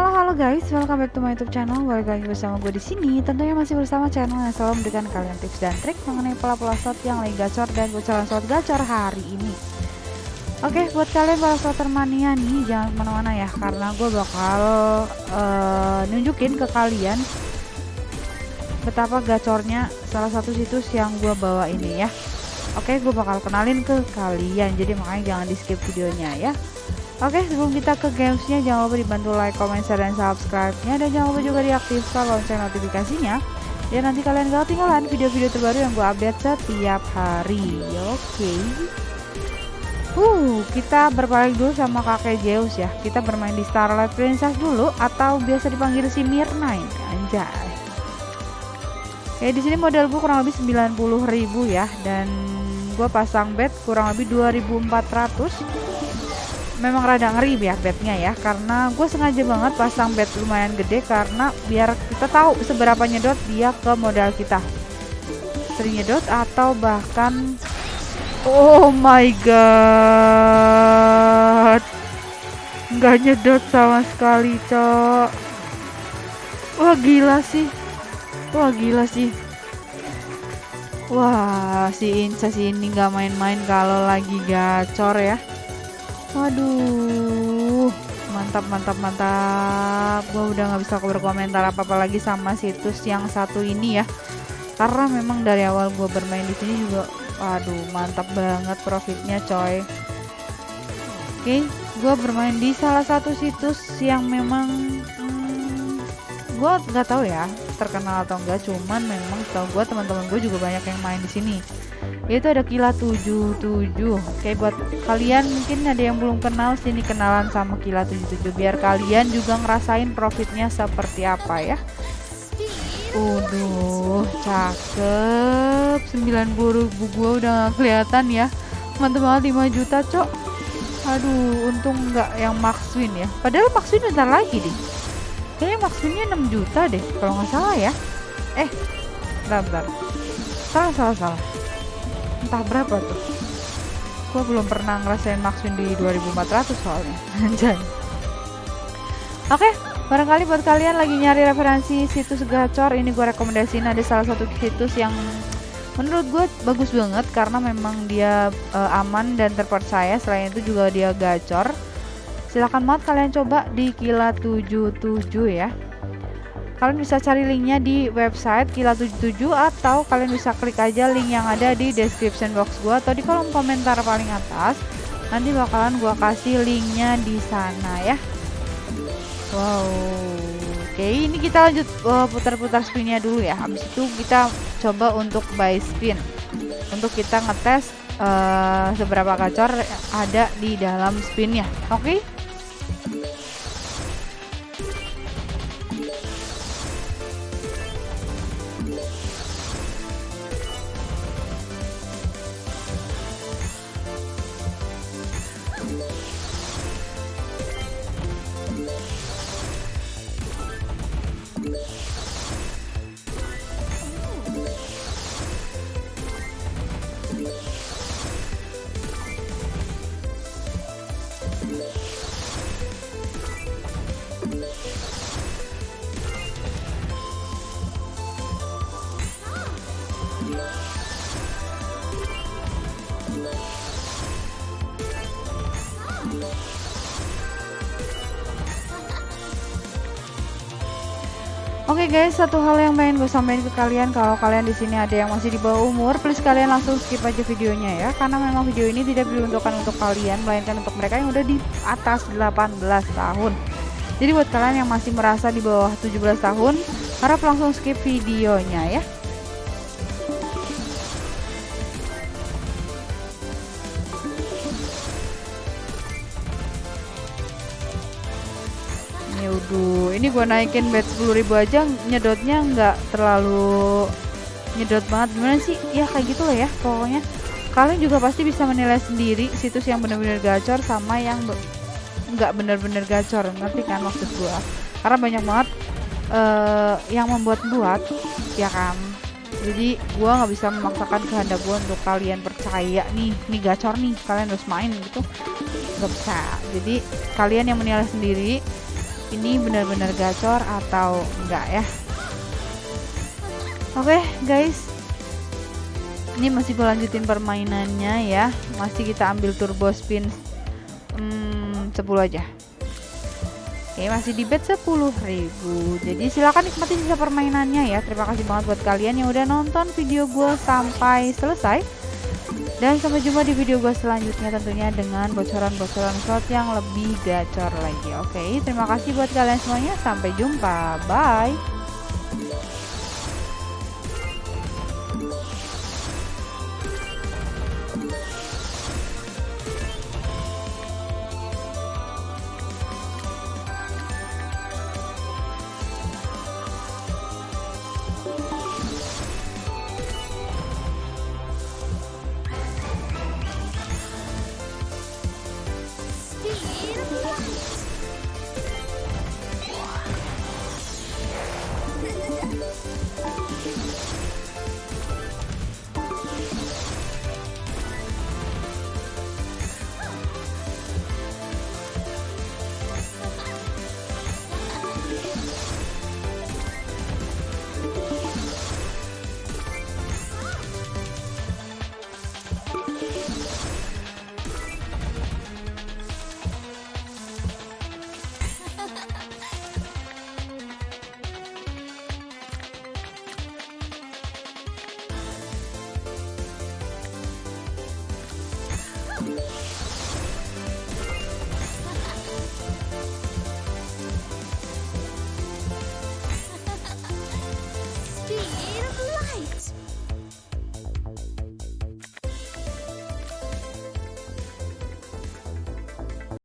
Halo halo guys, welcome back to my YouTube channel. Balik lagi bersama gue di sini. Tentunya masih bersama channel yang selalu memberikan kalian tips dan trik mengenai pola-pola slot yang lagi gacor dan bocoran slot gacor hari ini. Oke, buat kalian para slotter mania nih, jangan ke mana-mana ya, karena gue bakal uh, nunjukin ke kalian betapa gacornya salah satu situs yang gue bawa ini ya. Oke, gue bakal kenalin ke kalian, jadi makanya jangan di skip videonya ya. Oke, sebelum kita ke gamesnya, jangan lupa dibantu like, comment, share, dan subscribe-nya. Dan jangan lupa juga diaktifkan lonceng notifikasinya. Ya nanti kalian gak ketinggalan video-video terbaru yang gue update setiap hari. Oke. Uh, kita berpaling dulu sama kakek Zeus ya. Kita bermain di Starlight Princess dulu atau biasa dipanggil si Mirna ini. Anjay. Oke, di sini modal gue kurang lebih 90.000 ya dan gue pasang bet kurang lebih 2400 memang rada ngeri ya bednya ya karena gue sengaja banget pasang bed lumayan gede karena biar kita tahu seberapa nyedot dia ke modal kita. Sering nyedot atau bahkan oh my god nggak nyedot sama sekali cok. Wah gila sih. Wah gila sih. Wah si Inca si ini nggak main-main kalau lagi gacor ya Waduh, mantap mantap mantap. Gue udah nggak bisa berkomentar apa-apa lagi sama situs yang satu ini ya. Karena memang dari awal gue bermain di sini juga, waduh mantap banget profitnya coy. Oke, gue bermain di salah satu situs yang memang hmm, gue nggak tahu ya terkenal atau enggak, cuman memang tau gue teman-teman gue juga banyak yang main di sini itu ada Kila 77 Oke buat kalian mungkin ada yang belum kenal sini kenalan sama Kila 77 biar kalian juga ngerasain profitnya seperti apa ya. Waduh cakep. 90 ribu gua udah gak kelihatan ya. Mantep banget 5 juta cok. Aduh untung nggak yang max win ya. Padahal max win bentar lagi deh. Kayaknya max winnya 6 juta deh kalau nggak salah ya. Eh bentar bentar. Salah salah salah entah berapa tuh. Gue belum pernah ngerasain max di 2400 soalnya. Anjay. Oke barangkali buat kalian lagi nyari referensi situs gacor ini gue rekomendasiin ada salah satu situs yang menurut gue bagus banget karena memang dia uh, aman dan terpercaya. Selain itu juga dia gacor. Silahkan banget kalian coba di kila 77 ya kalian bisa cari linknya di website Kila77 atau kalian bisa klik aja link yang ada di description box gua atau di kolom komentar paling atas. Nanti bakalan gua kasih linknya di sana ya. Wow oke. Ini kita lanjut uh, putar-putar spinnya dulu ya. Habis itu kita coba untuk buy spin untuk kita ngetes uh, seberapa gacor ada di dalam spinnya oke? okay? Oke okay guys, satu hal yang pengen gue sampaikan ke kalian kalau kalian di sini ada yang masih di bawah umur, please kalian langsung skip aja videonya ya, karena memang video ini tidak diuntukkan untuk kalian, melainkan untuk mereka yang udah di atas 18 tahun. Jadi buat kalian yang masih merasa di bawah 17 tahun, harap langsung skip videonya ya. Waduh, ini gue naikin bet 10.000 aja nyedotnya nggak terlalu nyedot banget. Gimana sih? Ya kayak gitu loh ya pokoknya. Kalian juga pasti bisa menilai sendiri situs yang benar-benar gacor sama yang nggak benar-benar gacor. Ngerti kan maksud gue? Karena banyak banget uh, yang membuat-buat, ya kan? Jadi gue nggak bisa memaksakan kehendak gue untuk kalian percaya nih, nih gacor nih, kalian harus main gitu. Gak bisa. Jadi kalian yang menilai sendiri ini benar-benar gacor atau enggak ya? Oke guys. Ini masih lanjutin permainannya ya. Masih kita ambil turbo spin hmm, 10 aja. Oke masih di bet 10.000 Jadi silahkan nikmati sisa permainannya ya. Terima kasih banget buat kalian yang udah nonton video gue sampai selesai Dan sampai jumpa di video gue selanjutnya tentunya dengan bocoran-bocoran slot yang lebih gacor lagi. Oke terima kasih buat kalian semuanya. Sampai jumpa. Bye